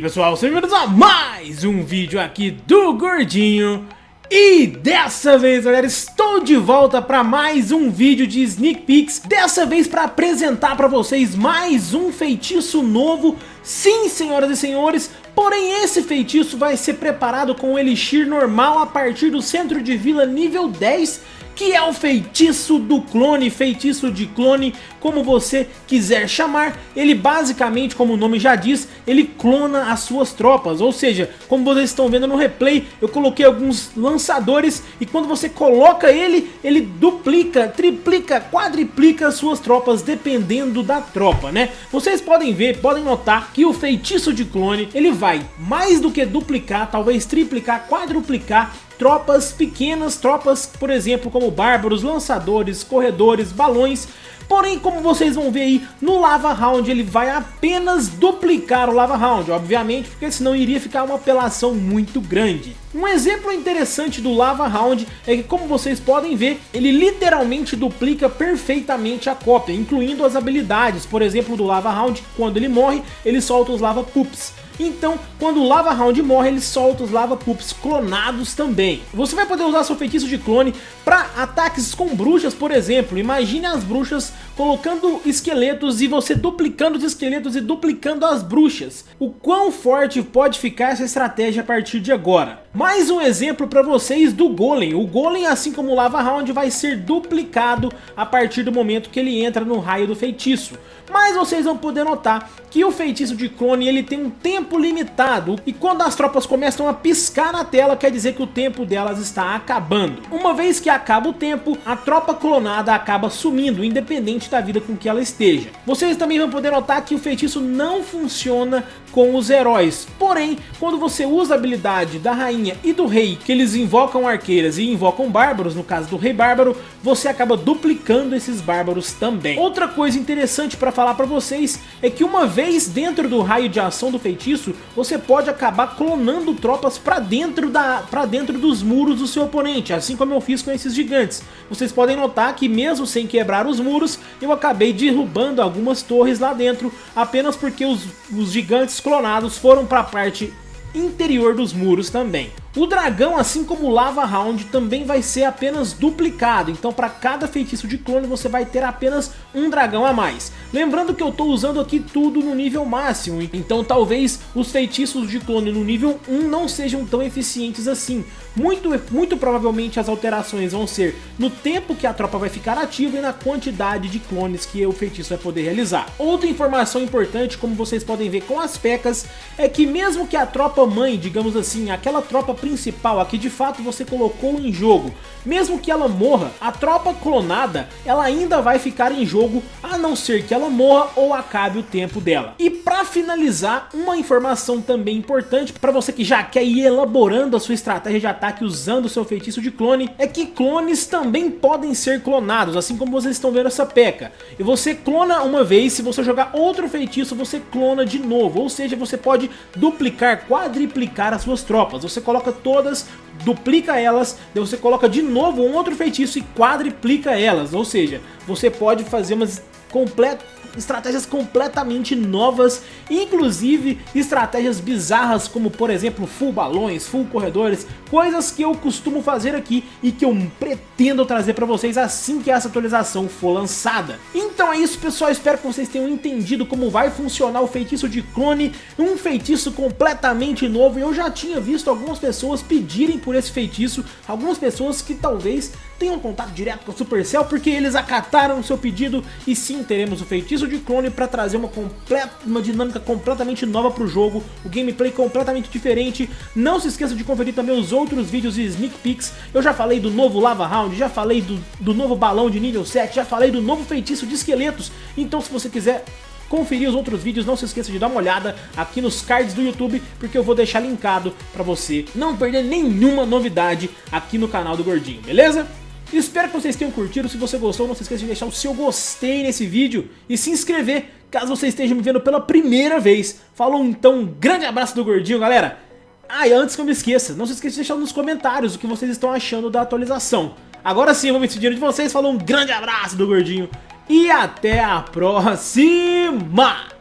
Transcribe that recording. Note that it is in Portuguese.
aí pessoal, sejam bem-vindos a mais um vídeo aqui do Gordinho. E dessa vez galera, estou de volta para mais um vídeo de Sneak Peeks. Dessa vez para apresentar para vocês mais um feitiço novo. Sim senhoras e senhores, porém esse feitiço vai ser preparado com o Elixir normal a partir do centro de vila nível 10 que é o feitiço do clone, feitiço de clone, como você quiser chamar. Ele basicamente, como o nome já diz, ele clona as suas tropas, ou seja, como vocês estão vendo no replay, eu coloquei alguns lançadores e quando você coloca ele, ele duplica, triplica, quadriplica as suas tropas, dependendo da tropa, né? Vocês podem ver, podem notar que o feitiço de clone, ele vai mais do que duplicar, talvez triplicar, quadruplicar tropas pequenas, tropas, por exemplo, como bárbaros, lançadores, corredores, balões, Porém, como vocês vão ver aí, no Lava Round ele vai apenas duplicar o Lava Round, obviamente, porque senão iria ficar uma apelação muito grande. Um exemplo interessante do Lava Round é que, como vocês podem ver, ele literalmente duplica perfeitamente a cópia, incluindo as habilidades. Por exemplo, do Lava Round, quando ele morre, ele solta os Lava Poops. Então, quando o Lava Round morre, ele solta os Lava Poops clonados também. Você vai poder usar seu feitiço de clone para ataques com bruxas, por exemplo. Imagine as bruxas colocando esqueletos e você duplicando os esqueletos e duplicando as bruxas. O quão forte pode ficar essa estratégia a partir de agora. Mais um exemplo para vocês do Golem. O Golem, assim como o Lava Round, vai ser duplicado a partir do momento que ele entra no raio do feitiço. Mas vocês vão poder notar que o feitiço de clone ele tem um tempo limitado e quando as tropas começam a piscar na tela quer dizer que o tempo delas está acabando. Uma vez que acaba o tempo, a tropa clonada acaba sumindo, independente da vida com que ela esteja. Vocês também vão poder notar que o feitiço não funciona com os heróis, porém, quando você usa a habilidade da rainha e do rei, que eles invocam arqueiras e invocam bárbaros, no caso do rei bárbaro, você acaba duplicando esses bárbaros também. Outra coisa interessante para falar para vocês é que uma vez dentro do raio de ação do feitiço, você pode acabar clonando tropas para dentro, da, pra dentro dos muros do seu oponente, assim como eu fiz com esses gigantes. Vocês podem notar que mesmo sem quebrar os muros, eu acabei derrubando algumas torres lá dentro, apenas porque os, os gigantes clonados foram para a parte interior dos muros também. O dragão, assim como o Lava Round, também vai ser apenas duplicado, então para cada feitiço de clone você vai ter apenas um dragão a mais. Lembrando que eu estou usando aqui tudo no nível máximo, então talvez os feitiços de clone no nível 1 não sejam tão eficientes assim. Muito, muito provavelmente as alterações vão ser no tempo que a tropa vai ficar ativa e na quantidade de clones que o feitiço vai poder realizar. Outra informação importante, como vocês podem ver com as pecas, é que mesmo que a tropa mãe, digamos assim, aquela tropa principal, a que de fato você colocou em jogo, mesmo que ela morra, a tropa clonada, ela ainda vai ficar em jogo, a não ser que ela morra ou acabe o tempo dela. E para finalizar, uma informação também importante para você que já quer ir elaborando a sua estratégia de ataque usando o seu feitiço de clone, é que clones também podem ser clonados, assim como vocês estão vendo essa peca. E você clona uma vez, se você jogar outro feitiço, você clona de novo, ou seja, você pode duplicar, quadriplicar as suas tropas. Você coloca todas, duplica elas, daí você coloca de novo um outro feitiço e quadriplica elas, ou seja, você pode fazer umas completas estratégias completamente novas, inclusive estratégias bizarras como por exemplo full balões, full corredores, coisas que eu costumo fazer aqui e que eu pretendo trazer para vocês assim que essa atualização for lançada. Então é isso pessoal, espero que vocês tenham entendido como vai funcionar o feitiço de clone, um feitiço completamente novo eu já tinha visto algumas pessoas pedirem por esse feitiço, algumas pessoas que talvez tenham contato direto com a Supercell porque eles acataram o seu pedido e sim teremos o feitiço de clone para trazer uma, completa, uma dinâmica completamente nova para o jogo, o gameplay completamente diferente. Não se esqueça de conferir também os outros vídeos e sneak peeks. Eu já falei do novo Lava Round, já falei do, do novo balão de nível 7, já falei do novo feitiço de esqueletos. Então se você quiser conferir os outros vídeos, não se esqueça de dar uma olhada aqui nos cards do YouTube, porque eu vou deixar linkado para você não perder nenhuma novidade aqui no canal do Gordinho, beleza? Espero que vocês tenham curtido, se você gostou não se esqueça de deixar o seu gostei nesse vídeo e se inscrever caso você esteja me vendo pela primeira vez. Falou então, um grande abraço do Gordinho, galera! Ah, e antes que eu me esqueça, não se esqueça de deixar nos comentários o que vocês estão achando da atualização. Agora sim, eu vou me despedindo de vocês, falou um grande abraço do Gordinho e até a próxima!